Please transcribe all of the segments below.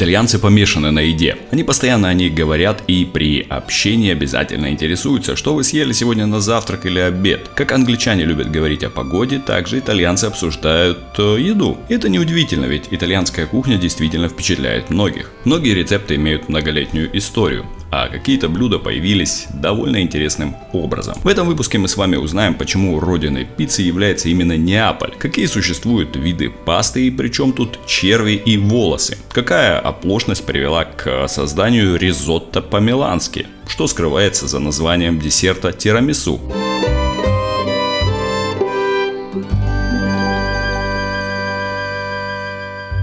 Итальянцы помешаны на еде. Они постоянно о ней говорят и при общении обязательно интересуются, что вы съели сегодня на завтрак или обед. Как англичане любят говорить о погоде, также итальянцы обсуждают э, еду. Это неудивительно, ведь итальянская кухня действительно впечатляет многих. Многие рецепты имеют многолетнюю историю а какие-то блюда появились довольно интересным образом. В этом выпуске мы с вами узнаем, почему родиной пиццы является именно Неаполь, какие существуют виды пасты и причем тут черви и волосы, какая оплошность привела к созданию ризотто по-милански, что скрывается за названием десерта тирамису.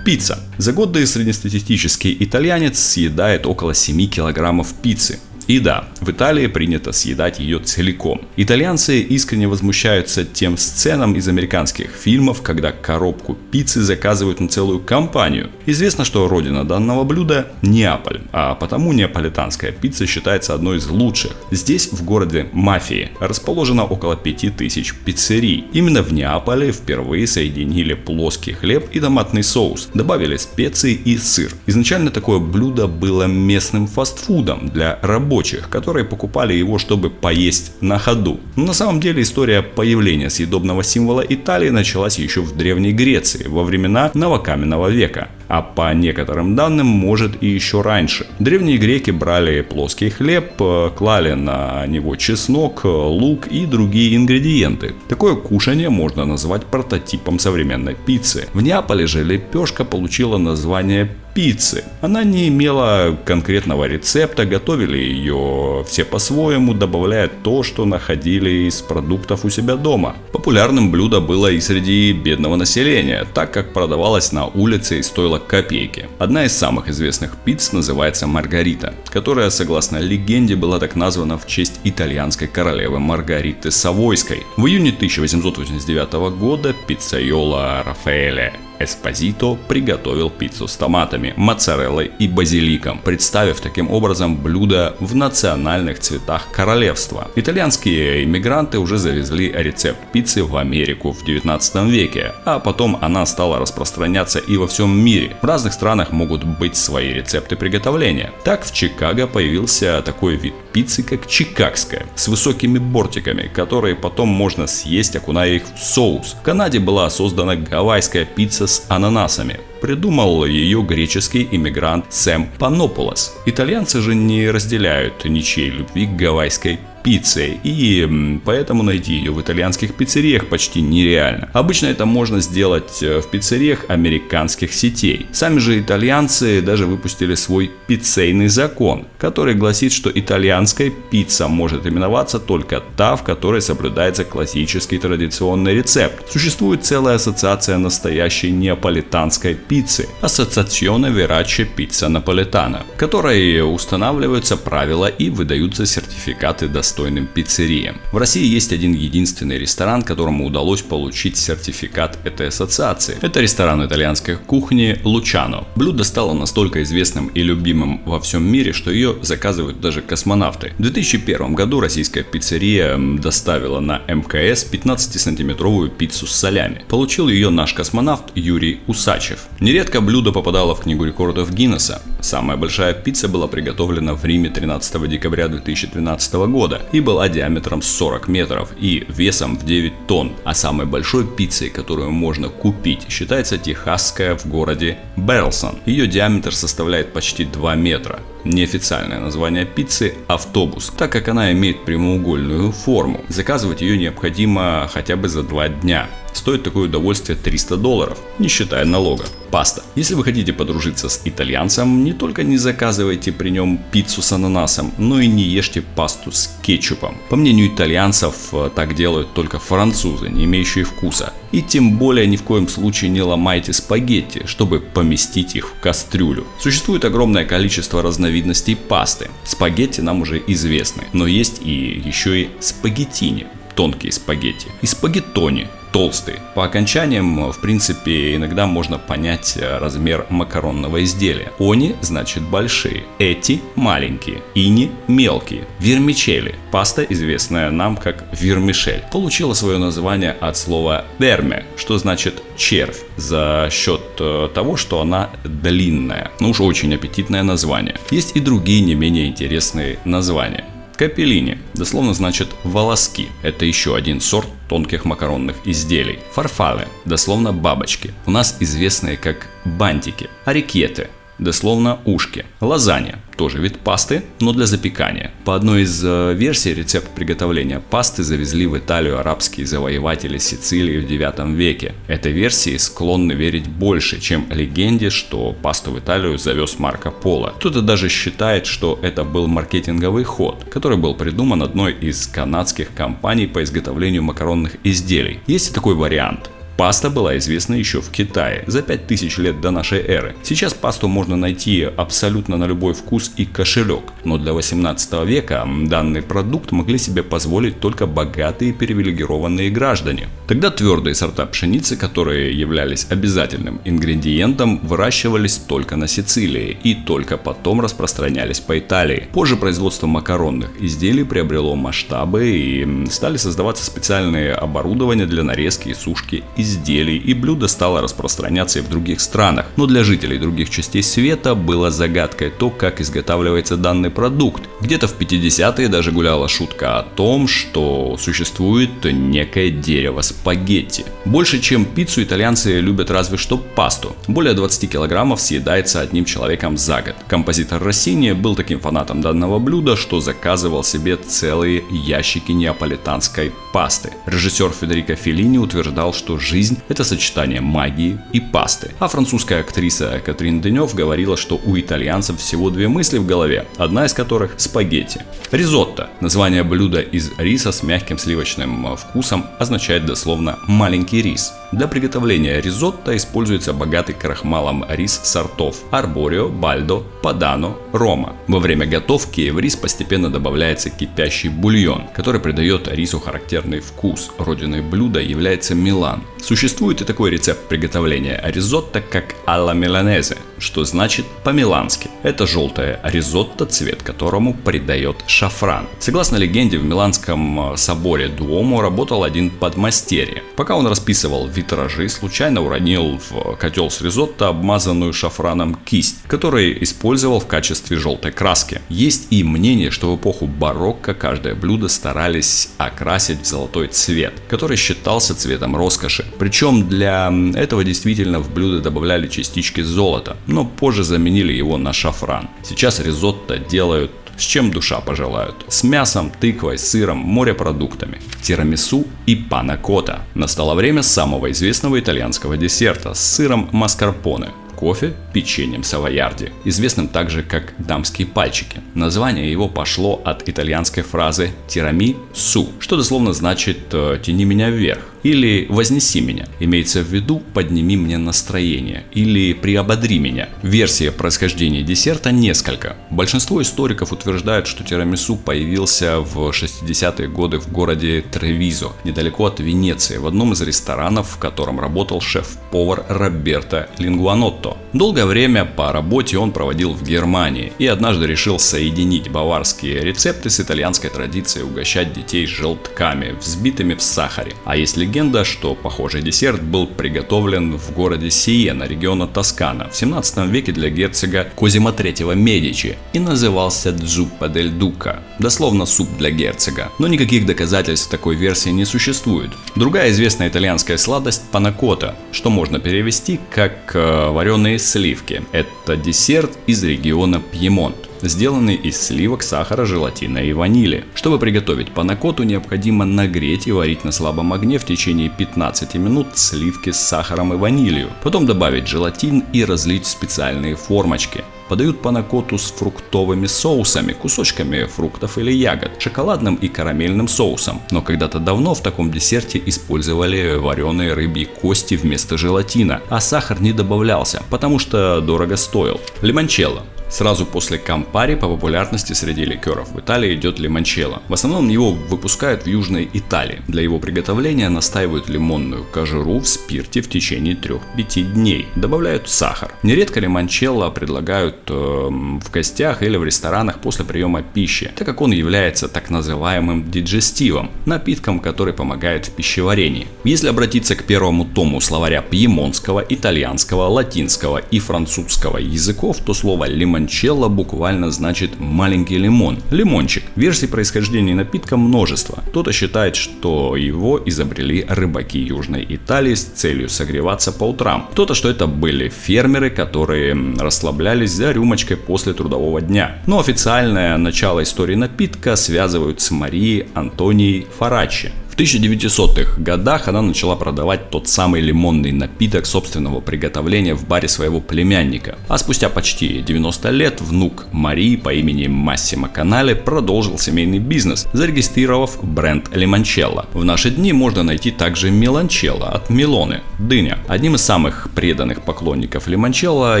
Пицца. За год среднестатистический итальянец съедает около 7 килограммов пиццы. И да, в Италии принято съедать ее целиком. Итальянцы искренне возмущаются тем сценам из американских фильмов, когда коробку пиццы заказывают на целую компанию. Известно, что родина данного блюда Неаполь, а потому неаполитанская пицца считается одной из лучших. Здесь, в городе Мафии, расположено около 5000 пиццерий. Именно в Неаполе впервые соединили плоский хлеб и томатный соус, добавили специи и сыр. Изначально такое блюдо было местным фастфудом для рабочих рабочих, которые покупали его, чтобы поесть на ходу. Но на самом деле история появления съедобного символа Италии началась еще в Древней Греции, во времена новокаменного века а по некоторым данным может и еще раньше. Древние греки брали плоский хлеб, э, клали на него чеснок, э, лук и другие ингредиенты. Такое кушание можно назвать прототипом современной пиццы. В Неаполе же лепешка получила название пиццы. Она не имела конкретного рецепта, готовили ее все по-своему, добавляя то, что находили из продуктов у себя дома. Популярным блюдо было и среди бедного населения, так как продавалось на улице и стоило копейки. Одна из самых известных пиц называется Маргарита, которая, согласно легенде, была так названа в честь итальянской королевы Маргариты Савойской. В июне 1889 года пиццайола Рафаэля Эспозито приготовил пиццу с томатами, моцареллой и базиликом, представив таким образом блюдо в национальных цветах королевства. Итальянские иммигранты уже завезли рецепт пиццы в Америку в 19 веке, а потом она стала распространяться и во всем мире. В разных странах могут быть свои рецепты приготовления. Так в Чикаго появился такой вид пиццы, как чикагская, с высокими бортиками, которые потом можно съесть, окуная их в соус. В Канаде была создана гавайская пицца с ананасами. Придумал ее греческий иммигрант Сэм Панополос. Итальянцы же не разделяют ничьей любви к гавайской пиццей, и поэтому найти ее в итальянских пиццериях почти нереально. Обычно это можно сделать э, в пиццериях американских сетей. Сами же итальянцы даже выпустили свой пиццейный закон, который гласит, что итальянская пицца может именоваться только та, в которой соблюдается классический традиционный рецепт. Существует целая ассоциация настоящей неаполитанской пиццы, Ассоциационе Вераче Пицца Наполитана, в которой устанавливаются правила и выдаются сертификаты достойным пиццериям. В России есть один единственный ресторан, которому удалось получить сертификат этой ассоциации. Это ресторан итальянской кухни Лучано. Блюдо стало настолько известным и любимым во всем мире, что ее заказывают даже космонавты. В 2001 году российская пиццерия доставила на МКС 15-сантиметровую пиццу с солями. Получил ее наш космонавт Юрий Усачев. Нередко блюдо попадало в книгу рекордов Гиннесса. Самая большая пицца была приготовлена в Риме 13 декабря 2012 года и была диаметром 40 метров и весом в 9 тонн. А самой большой пиццей, которую можно купить, считается техасская в городе Берлсон. Ее диаметр составляет почти 2 метра. Неофициальное название пиццы – автобус, так как она имеет прямоугольную форму. Заказывать ее необходимо хотя бы за 2 дня. Стоит такое удовольствие 300 долларов, не считая налога. Паста. Если вы хотите подружиться с итальянцем, не только не заказывайте при нем пиццу с ананасом, но и не ешьте пасту с кетчупом. По мнению итальянцев, э, так делают только французы, не имеющие вкуса. И тем более ни в коем случае не ломайте спагетти, чтобы поместить их в кастрюлю. Существует огромное количество разновидностей пасты. Спагетти нам уже известны, но есть и еще и спагеттини, тонкие спагетти, и спагеттони, толстый. По окончаниям, в принципе, иногда можно понять э, размер макаронного изделия. Они значит большие, эти маленькие, ини мелкие. Вермичели, паста, известная нам как вермишель, получила свое название от слова верме, что значит червь, за счет э, того, что она длинная. Ну уж очень аппетитное название. Есть и другие не менее интересные названия. Капеллини, дословно значит волоски. Это еще один сорт тонких макаронных изделий. Фарфале, дословно бабочки. У нас известные как бантики. Арикеты, дословно ушки. Лазанья, тоже вид пасты, но для запекания. По одной из э, версий рецепт приготовления пасты завезли в Италию арабские завоеватели Сицилии в 9 веке. Этой версии склонны верить больше, чем легенде, что пасту в Италию завез Марко Поло. Кто-то даже считает, что это был маркетинговый ход, который был придуман одной из канадских компаний по изготовлению макаронных изделий. Есть и такой вариант. Паста была известна еще в Китае за 5000 лет до нашей эры. Сейчас пасту можно найти абсолютно на любой вкус и кошелек, но для 18 века данный продукт могли себе позволить только богатые привилегированные граждане. Тогда твердые сорта пшеницы, которые являлись обязательным ингредиентом, выращивались только на Сицилии и только потом распространялись по Италии. Позже производство макаронных изделий приобрело масштабы и стали создаваться специальные оборудования для нарезки и сушки изделий, и блюдо стало распространяться и в других странах. Но для жителей других частей света было загадкой то, как изготавливается данный продукт. Где-то в 50-е даже гуляла шутка о том, что существует некое дерево спагетти. Больше, чем пиццу, итальянцы любят разве что пасту. Более 20 килограммов съедается одним человеком за год. Композитор Россини был таким фанатом данного блюда, что заказывал себе целые ящики неаполитанской пасты. Режиссер Федерико Феллини утверждал, что жизнь – это сочетание магии и пасты. А французская актриса Катрин Денев говорила, что у итальянцев всего две мысли в голове, одна из которых – спагетти. Ризотто – название блюда из риса с мягким сливочным вкусом означает дословно «маленький рис». Для приготовления ризотто используется богатый крахмалом рис сортов Арборио, Бальдо, Падано, Рома. Во время готовки в рис постепенно добавляется кипящий бульон, который придает рису характерный вкус. Родиной блюда является Милан. Существует и такой рецепт приготовления ризотто, как алла миланезе, что значит по-милански. Это желтое ризотто, цвет которому придает шафран. Согласно легенде, в Миланском э, соборе Дуомо работал один подмастерье. Пока он расписывал витражи, случайно уронил в котел с ризотто обмазанную шафраном кисть, которую использовал в качестве желтой краски. Есть и мнение, что в эпоху барокко каждое блюдо старались окрасить в золотой цвет, который считался цветом роскоши. Причем для этого действительно в блюдо добавляли частички золота, но позже заменили его на шафран. Сейчас ризотто делают с чем душа пожелают. С мясом, тыквой, сыром, морепродуктами. Тирамису и панакота. Настало время самого известного итальянского десерта с сыром маскарпоне кофе печеньем савоярди, известным также как дамские пальчики. Название его пошло от итальянской фразы «тирами су», что дословно значит э, «тяни меня вверх» или «вознеси меня». Имеется в виду «подними мне настроение» или «приободри меня». Версия происхождения десерта несколько. Большинство историков утверждают, что тирамису появился в 60-е годы в городе Тревизо, недалеко от Венеции, в одном из ресторанов, в котором работал шеф-повар Роберто Лингуанотто. Долгое время по работе он проводил в Германии и однажды решил соединить баварские рецепты с итальянской традицией угощать детей желтками, взбитыми в сахаре. А есть легенда, что похожий десерт был приготовлен в городе Сиена, региона Тоскана, в 17 веке для герцога Козима III Медичи и назывался Дзуппа дель Дука, дословно суп для герцога. Но никаких доказательств такой версии не существует. Другая известная итальянская сладость – панакота, что можно перевести как э, вареные сливки. Это десерт из региона Пьемонт сделанный из сливок, сахара, желатина и ванили. Чтобы приготовить панакоту, необходимо нагреть и варить на слабом огне в течение 15 минут сливки с сахаром и ванилью. Потом добавить желатин и разлить в специальные формочки. Подают панакоту с фруктовыми соусами, кусочками фруктов или ягод, шоколадным и карамельным соусом. Но когда-то давно в таком десерте использовали вареные рыбьи кости вместо желатина, а сахар не добавлялся, потому что дорого стоил. Лимончелло Сразу после Кампари по популярности среди ликеров в Италии идет лимончелло. В основном его выпускают в Южной Италии. Для его приготовления настаивают лимонную кожуру в спирте в течение 3-5 дней. Добавляют сахар. Нередко лимончелло предлагают э, в гостях или в ресторанах после приема пищи, так как он является так называемым диджестивом, напитком, который помогает в пищеварении. Если обратиться к первому тому словаря пьемонского, итальянского, латинского и французского языков, то слово лимончелло буквально значит маленький лимон, лимончик. Версий происхождения напитка множество. Кто-то считает, что его изобрели рыбаки Южной Италии с целью согреваться по утрам. Кто-то, что это были фермеры, которые расслаблялись за рюмочкой после трудового дня. Но официальное начало истории напитка связывают с Марией Антонией Фарачи, в 1900-х годах она начала продавать тот самый лимонный напиток собственного приготовления в баре своего племянника. А спустя почти 90 лет внук Марии по имени Массимо Канале продолжил семейный бизнес, зарегистрировав бренд Лимончелло. В наши дни можно найти также Меланчелло от Милоны, дыня. Одним из самых преданных поклонников Лимончелло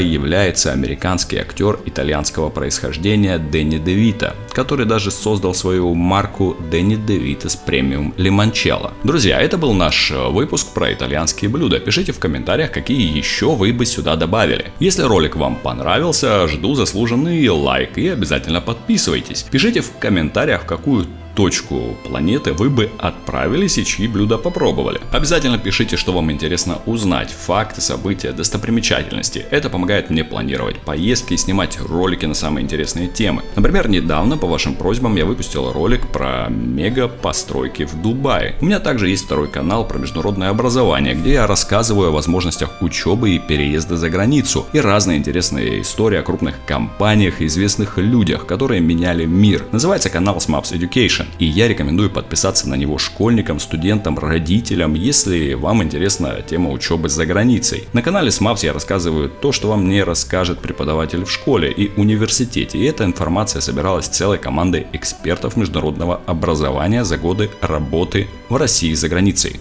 является американский актер итальянского происхождения Дэнни Девита, который даже создал свою марку Дэнни Девитас премиум Лимончелло лимончелло. Друзья, это был наш э, выпуск про итальянские блюда. Пишите в комментариях, какие еще вы бы сюда добавили. Если ролик вам понравился, жду заслуженный лайк и обязательно подписывайтесь. Пишите в комментариях, какую точку планеты вы бы отправились и чьи блюда попробовали. Обязательно пишите, что вам интересно узнать, факты, события, достопримечательности. Это помогает мне планировать поездки и снимать ролики на самые интересные темы. Например, недавно по вашим просьбам я выпустил ролик про мега постройки в Дубае. У меня также есть второй канал про международное образование, где я рассказываю о возможностях учебы и переезда за границу и разные интересные истории о крупных компаниях и известных людях, которые меняли мир. Называется канал Smaps Education. Education. И я рекомендую подписаться на него школьникам, студентам, родителям, если вам интересна тема учебы за границей. На канале SMAPS я рассказываю то, что вам не расскажет преподаватель в школе и университете. И эта информация собиралась целой командой экспертов международного образования за годы работы в России за границей.